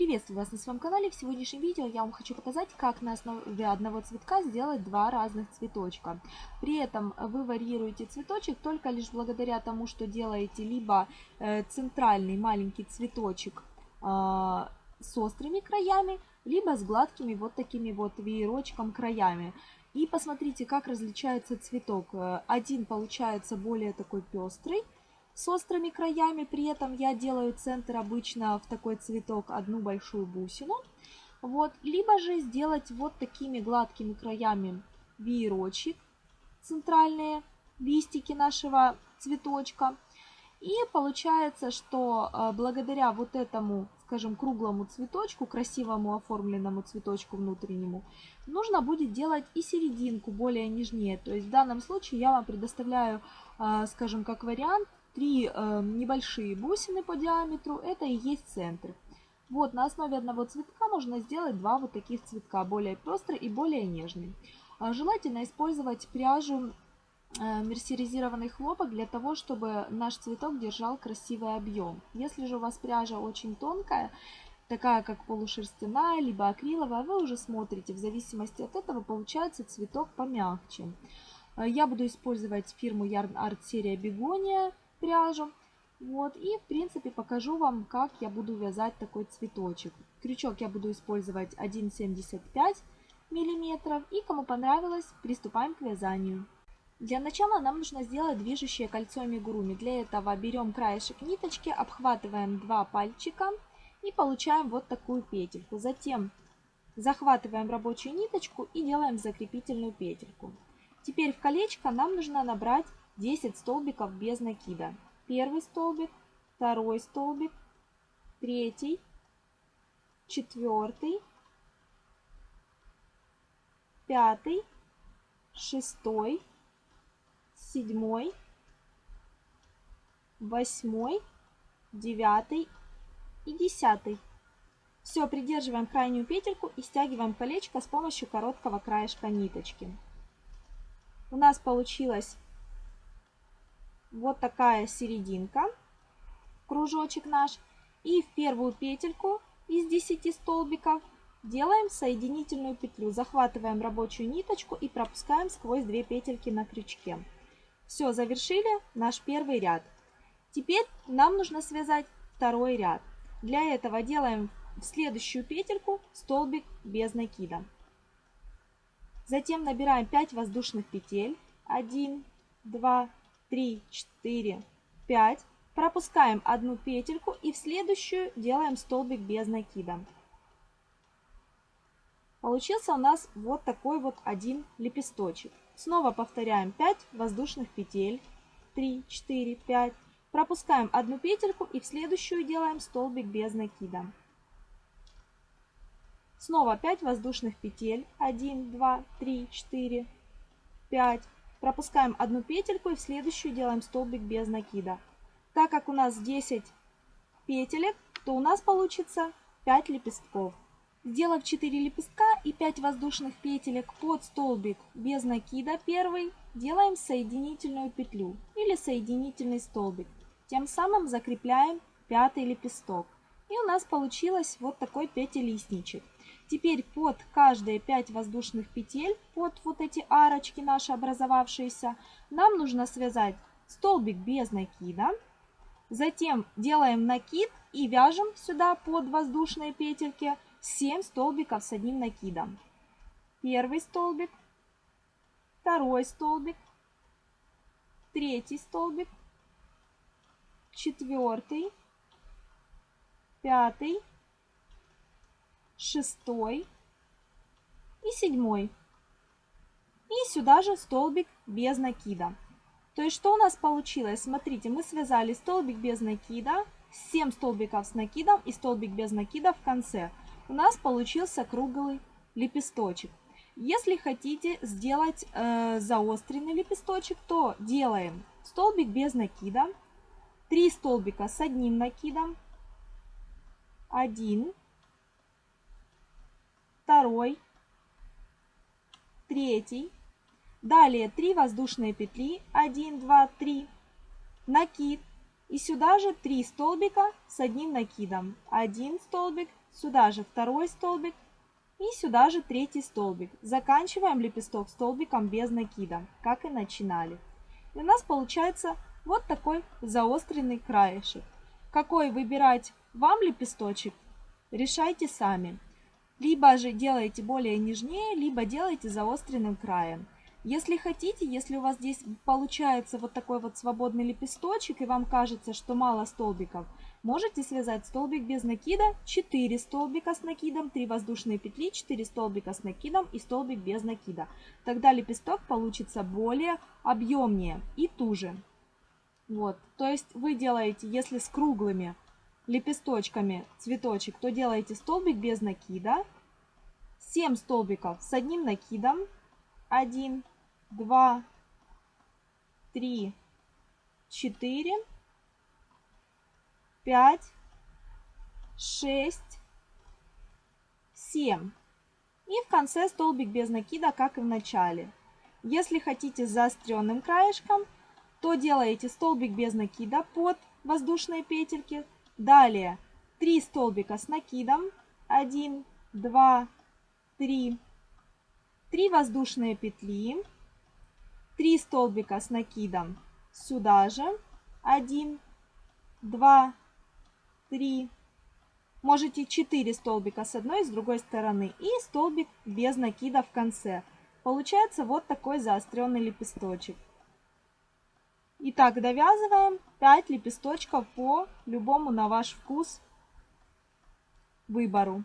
Приветствую вас на своем канале. В сегодняшнем видео я вам хочу показать, как на основе одного цветка сделать два разных цветочка. При этом вы варьируете цветочек только лишь благодаря тому, что делаете либо э, центральный маленький цветочек э, с острыми краями, либо с гладкими вот такими вот веерочком краями. И посмотрите, как различается цветок. Э, один получается более такой пестрый, с острыми краями. При этом я делаю центр обычно в такой цветок одну большую бусину. Вот. Либо же сделать вот такими гладкими краями веерочек, центральные листики нашего цветочка. И получается, что э, благодаря вот этому, скажем, круглому цветочку, красивому оформленному цветочку внутреннему, нужно будет делать и серединку более нежнее. То есть в данном случае я вам предоставляю, э, скажем, как вариант три э, небольшие бусины по диаметру, это и есть центр. Вот, на основе одного цветка можно сделать два вот таких цветка, более пестрый и более нежный. А желательно использовать пряжу э, мерсеризированный хлопок для того, чтобы наш цветок держал красивый объем. Если же у вас пряжа очень тонкая, такая как полушерстяная, либо акриловая, вы уже смотрите, в зависимости от этого получается цветок помягче. Э, я буду использовать фирму Yarn Art серия Бегония пряжу. Вот, и в принципе покажу вам, как я буду вязать такой цветочек. Крючок я буду использовать 1,75 мм. И кому понравилось, приступаем к вязанию. Для начала нам нужно сделать движущее кольцо амигуруми. Для этого берем краешек ниточки, обхватываем два пальчика и получаем вот такую петельку. Затем захватываем рабочую ниточку и делаем закрепительную петельку. Теперь в колечко нам нужно набрать 10 столбиков без накида. Первый столбик, второй столбик, третий, четвертый, пятый, шестой, седьмой, восьмой, девятый и десятый. Все, придерживаем крайнюю петельку и стягиваем колечко с помощью короткого краешка ниточки. У нас получилось вот такая серединка, кружочек наш. И в первую петельку из 10 столбиков делаем соединительную петлю. Захватываем рабочую ниточку и пропускаем сквозь две петельки на крючке. Все, завершили наш первый ряд. Теперь нам нужно связать второй ряд. Для этого делаем в следующую петельку столбик без накида. Затем набираем 5 воздушных петель. 1, 2, 3, 4, 5. Пропускаем одну петельку и в следующую делаем столбик без накида. Получился у нас вот такой вот один лепесточек. Снова повторяем 5 воздушных петель. 3, 4, 5. Пропускаем одну петельку и в следующую делаем столбик без накида. Снова 5 воздушных петель. 1, 2, 3, 4, 5. Пропускаем одну петельку и в следующую делаем столбик без накида. Так как у нас 10 петелек, то у нас получится 5 лепестков. Сделав 4 лепестка и 5 воздушных петелек под столбик без накида первый, делаем соединительную петлю или соединительный столбик. Тем самым закрепляем пятый лепесток. И у нас получилось вот такой пятилистничек. Теперь под каждые 5 воздушных петель, под вот эти арочки наши образовавшиеся, нам нужно связать столбик без накида. Затем делаем накид и вяжем сюда под воздушные петельки 7 столбиков с одним накидом. Первый столбик, второй столбик, третий столбик, четвертый, пятый, шестой и седьмой. И сюда же столбик без накида. То есть что у нас получилось? Смотрите, мы связали столбик без накида, 7 столбиков с накидом и столбик без накида в конце. У нас получился круглый лепесточек. Если хотите сделать э, заостренный лепесточек, то делаем столбик без накида, 3 столбика с одним накидом, 1, второй, третий. Далее 3 воздушные петли, 1, 2, 3, накид, И сюда же 3 столбика с одним накидом. Один столбик, сюда же второй столбик и сюда же третий столбик. Заканчиваем лепесток столбиком без накида, как и начинали. И у нас получается вот такой заостренный краешек. Какой выбирать вам лепесточек, решайте сами. Либо же делаете более нежнее, либо делаете заостренным краем. Если хотите, если у вас здесь получается вот такой вот свободный лепесточек, и вам кажется, что мало столбиков, можете связать столбик без накида, 4 столбика с накидом, 3 воздушные петли, 4 столбика с накидом и столбик без накида. Тогда лепесток получится более объемнее и туже. Вот, то есть вы делаете, если с круглыми лепесточками цветочек, то делаете столбик без накида, 7 столбиков с одним накидом, 1, 2, 3, 4, 5, 6, 7. И в конце столбик без накида, как и в начале. Если хотите с заостренным краешком, то делаете столбик без накида под воздушные петельки. Далее 3 столбика с накидом. 1, 2, 3, 3 воздушные петли, 3 столбика с накидом сюда же, 1, 2, 3, можете 4 столбика с одной и с другой стороны и столбик без накида в конце. Получается вот такой заостренный лепесточек. Итак, довязываем 5 лепесточков по любому на ваш вкус выбору.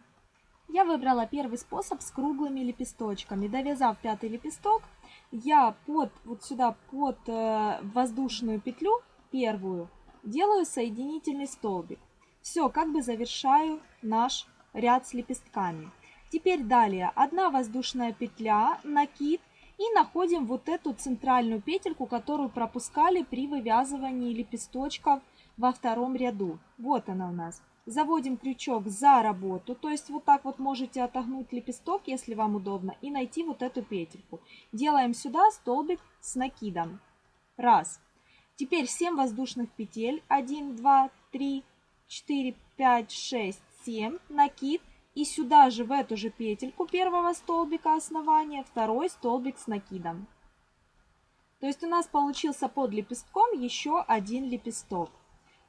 Я выбрала первый способ с круглыми лепесточками. Довязав пятый лепесток, я под вот сюда под э, воздушную петлю первую делаю соединительный столбик. Все, как бы завершаю наш ряд с лепестками. Теперь далее одна воздушная петля, накид и находим вот эту центральную петельку, которую пропускали при вывязывании лепесточков во втором ряду. Вот она у нас заводим крючок за работу, то есть вот так вот можете отогнуть лепесток, если вам удобно, и найти вот эту петельку. Делаем сюда столбик с накидом. Раз. Теперь 7 воздушных петель. 1, 2, 3, 4, 5, 6, 7. Накид. И сюда же в эту же петельку первого столбика основания второй столбик с накидом. То есть у нас получился под лепестком еще один лепесток.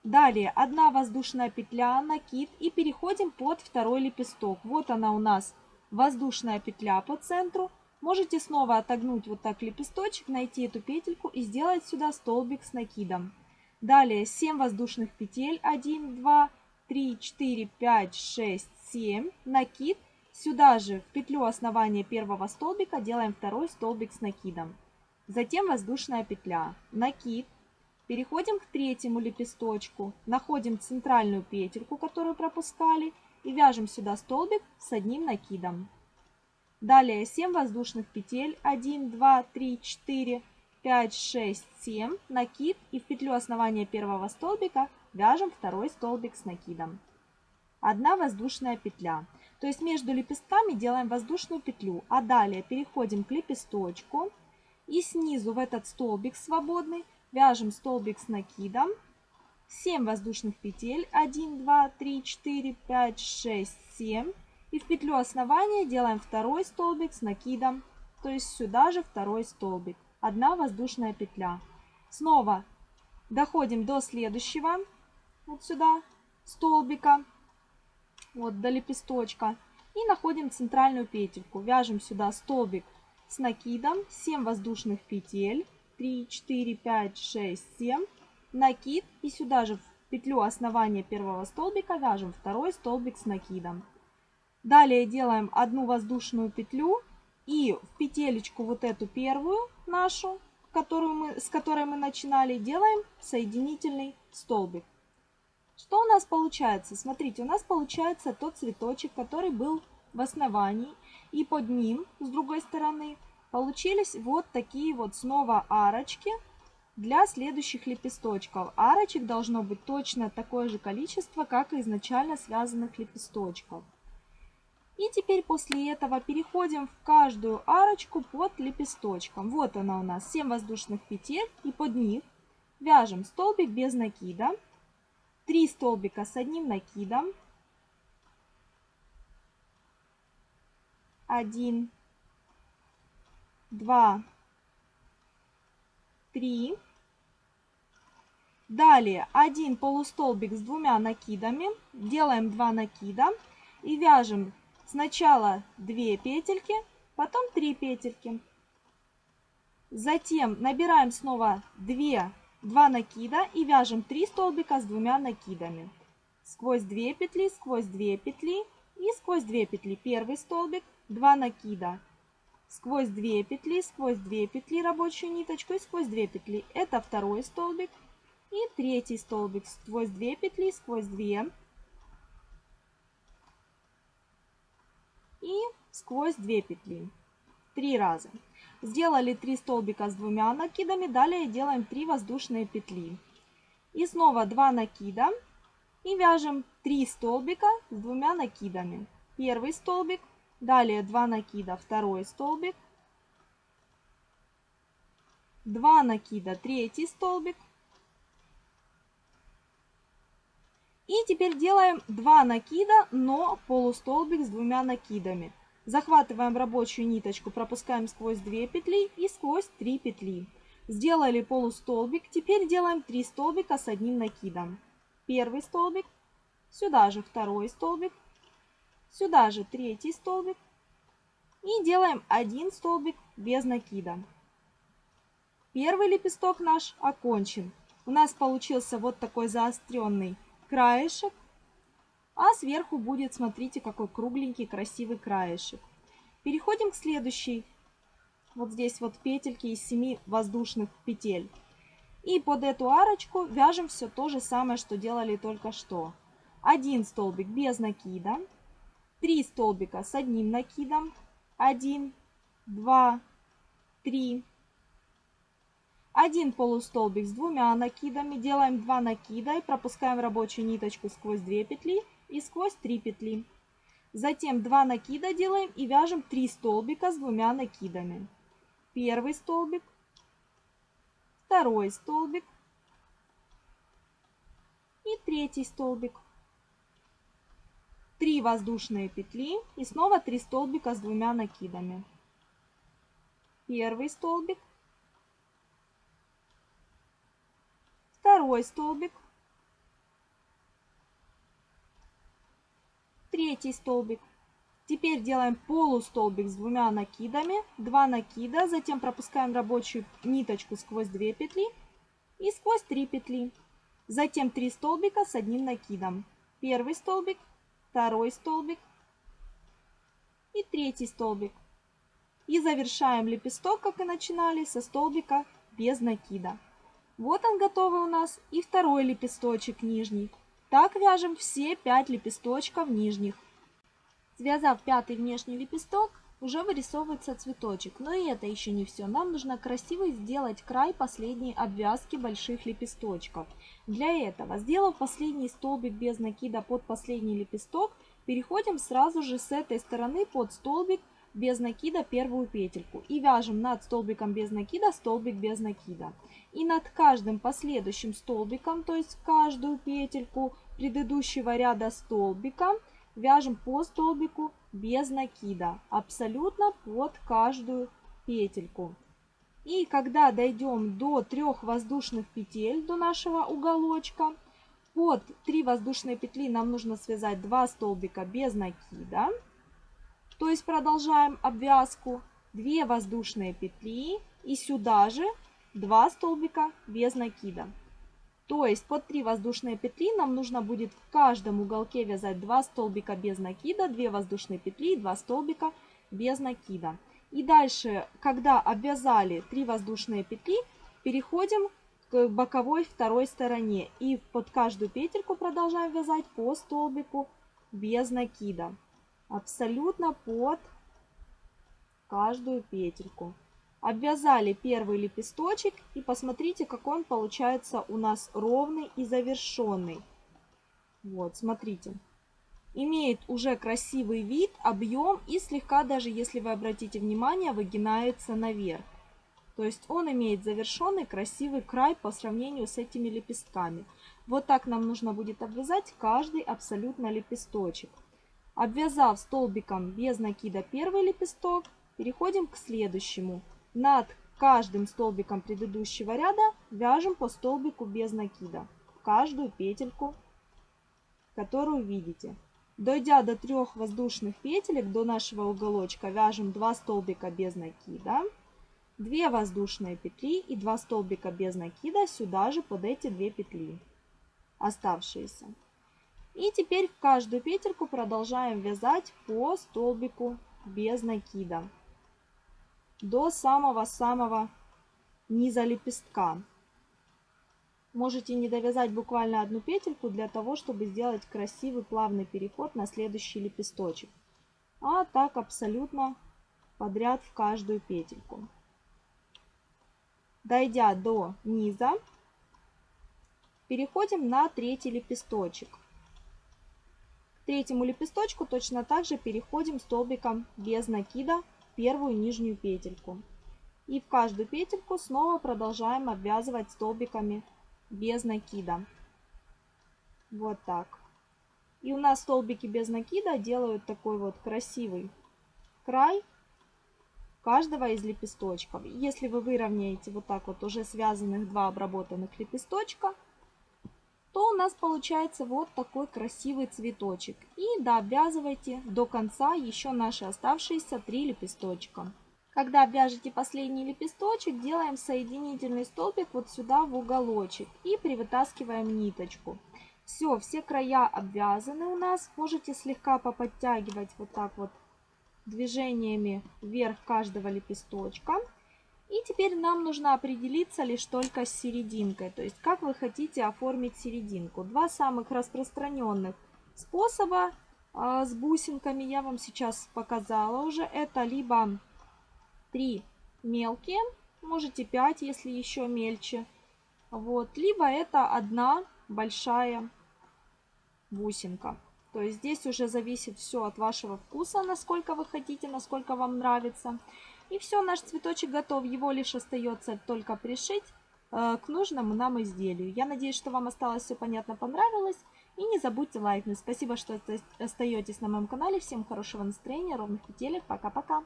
Далее одна воздушная петля, накид и переходим под второй лепесток. Вот она у нас воздушная петля по центру. Можете снова отогнуть вот так лепесточек, найти эту петельку и сделать сюда столбик с накидом. Далее 7 воздушных петель. 1, 2, 3, 4, 5, 6, 7. Накид. Сюда же в петлю основания первого столбика делаем второй столбик с накидом. Затем воздушная петля. Накид. Переходим к третьему лепесточку, находим центральную петельку, которую пропускали, и вяжем сюда столбик с одним накидом. Далее 7 воздушных петель, 1, 2, 3, 4, 5, 6, 7, накид и в петлю основания первого столбика вяжем второй столбик с накидом. Одна воздушная петля. То есть между лепестками делаем воздушную петлю, а далее переходим к лепесточку и снизу в этот столбик свободный Вяжем столбик с накидом. 7 воздушных петель. 1, 2, 3, 4, 5, 6, 7. И в петлю основания делаем второй столбик с накидом. То есть сюда же второй столбик. Одна воздушная петля. Снова доходим до следующего. Вот сюда столбика. Вот до лепесточка. И находим центральную петельку. Вяжем сюда столбик с накидом. 7 воздушных петель. 3, 4, 5, 6, 7. Накид. И сюда же в петлю основания первого столбика вяжем второй столбик с накидом. Далее делаем одну воздушную петлю и в петелечку вот эту первую нашу, которую мы, с которой мы начинали, делаем соединительный столбик. Что у нас получается? Смотрите, у нас получается тот цветочек, который был в основании. И под ним, с другой стороны, Получились вот такие вот снова арочки для следующих лепесточков. Арочек должно быть точно такое же количество, как и изначально связанных лепесточков. И теперь после этого переходим в каждую арочку под лепесточком. Вот она у нас 7 воздушных петель и под них вяжем столбик без накида. 3 столбика с одним накидом. 1, 2, 3. Далее один полустолбик с двумя накидами. Делаем 2 накида и вяжем сначала 2 петельки, потом 3 петельки. Затем набираем снова 2, 2 накида и вяжем 3 столбика с двумя накидами. Сквозь 2 петли, сквозь 2 петли и сквозь 2 петли. Первый столбик, 2 накида. Сквозь 2 петли, сквозь 2 петли рабочую ниточку и сквозь 2 петли. Это второй столбик. И третий столбик сквозь 2 петли, сквозь 2 и сквозь 2 петли. Три раза. Сделали 3 столбика с двумя накидами, далее делаем 3 воздушные петли. И снова 2 накида и вяжем 3 столбика с двумя накидами. Первый столбик, далее 2 накида, второй столбик, 2 накида, третий столбик, И теперь делаем 2 накида, но полустолбик с двумя накидами. Захватываем рабочую ниточку, пропускаем сквозь 2 петли и сквозь 3 петли. Сделали полустолбик, теперь делаем 3 столбика с одним накидом. Первый столбик, сюда же второй столбик, сюда же третий столбик и делаем один столбик без накида. Первый лепесток наш окончен. У нас получился вот такой заостренный краешек, а сверху будет, смотрите, какой кругленький красивый краешек. Переходим к следующей. Вот здесь вот петельки из 7 воздушных петель. И под эту арочку вяжем все то же самое, что делали только что. Один столбик без накида, три столбика с одним накидом, один, два, три, один полустолбик с двумя накидами, делаем 2 накида и пропускаем рабочую ниточку сквозь 2 петли и сквозь 3 петли. Затем 2 накида делаем и вяжем 3 столбика с двумя накидами. Первый столбик, второй столбик и третий столбик. 3 воздушные петли и снова 3 столбика с двумя накидами. Первый столбик, второй столбик, третий столбик. Теперь делаем полустолбик с двумя накидами, 2 накида, затем пропускаем рабочую ниточку сквозь 2 петли и сквозь 3 петли. Затем 3 столбика с одним накидом. Первый столбик, второй столбик и третий столбик. И завершаем лепесток, как и начинали, со столбика без накида. Вот он готовый у нас и второй лепесточек нижний. Так вяжем все 5 лепесточков нижних. Связав пятый внешний лепесток, уже вырисовывается цветочек. Но и это еще не все. Нам нужно красиво сделать край последней обвязки больших лепесточков. Для этого, сделав последний столбик без накида под последний лепесток, переходим сразу же с этой стороны под столбик без накида первую петельку и вяжем над столбиком без накида столбик без накида. И над каждым последующим столбиком, то есть каждую петельку предыдущего ряда столбика, вяжем по столбику без накида, абсолютно под каждую петельку. И когда дойдем до трех воздушных петель, до нашего уголочка, под 3 воздушные петли нам нужно связать 2 столбика без накида. То есть продолжаем обвязку. 2 воздушные петли и сюда же 2 столбика без накида. То есть под 3 воздушные петли нам нужно будет в каждом уголке вязать 2 столбика без накида, 2 воздушные петли и 2 столбика без накида. И дальше, когда обвязали 3 воздушные петли, переходим к боковой второй стороне. И под каждую петельку продолжаем вязать по столбику без накида абсолютно под каждую петельку. Обвязали первый лепесточек и посмотрите, какой он получается у нас ровный и завершенный. Вот, смотрите. Имеет уже красивый вид, объем и слегка, даже если вы обратите внимание, выгинается наверх. То есть он имеет завершенный красивый край по сравнению с этими лепестками. Вот так нам нужно будет обвязать каждый абсолютно лепесточек. Обвязав столбиком без накида первый лепесток, переходим к следующему. Над каждым столбиком предыдущего ряда вяжем по столбику без накида. Каждую петельку, которую видите. Дойдя до трех воздушных петелек, до нашего уголочка, вяжем 2 столбика без накида. 2 воздушные петли и 2 столбика без накида сюда же под эти 2 петли оставшиеся. И теперь в каждую петельку продолжаем вязать по столбику без накида до самого-самого низа лепестка. Можете не довязать буквально одну петельку для того, чтобы сделать красивый плавный переход на следующий лепесточек. А так абсолютно подряд в каждую петельку. Дойдя до низа, переходим на третий лепесточек. Третьему лепесточку точно так же переходим столбиком без накида первую нижнюю петельку. И в каждую петельку снова продолжаем обвязывать столбиками без накида. Вот так. И у нас столбики без накида делают такой вот красивый край каждого из лепесточков. Если вы выровняете вот так вот уже связанных два обработанных лепесточка, то у нас получается вот такой красивый цветочек. И дообвязывайте до конца еще наши оставшиеся три лепесточка. Когда обвяжете последний лепесточек, делаем соединительный столбик вот сюда в уголочек и привытаскиваем ниточку. Все, все края обвязаны у нас. Можете слегка поподтягивать вот так вот движениями вверх каждого лепесточка. И теперь нам нужно определиться лишь только с серединкой, то есть как вы хотите оформить серединку. Два самых распространенных способа э, с бусинками я вам сейчас показала уже. Это либо 3 мелкие, можете 5, если еще мельче. Вот, либо это одна большая бусинка. То есть здесь уже зависит все от вашего вкуса, насколько вы хотите, насколько вам нравится. И все, наш цветочек готов. Его лишь остается только пришить э, к нужному нам изделию. Я надеюсь, что вам осталось все понятно, понравилось. И не забудьте лайкнуть. Спасибо, что остаетесь на моем канале. Всем хорошего настроения, ровных петелек. Пока-пока.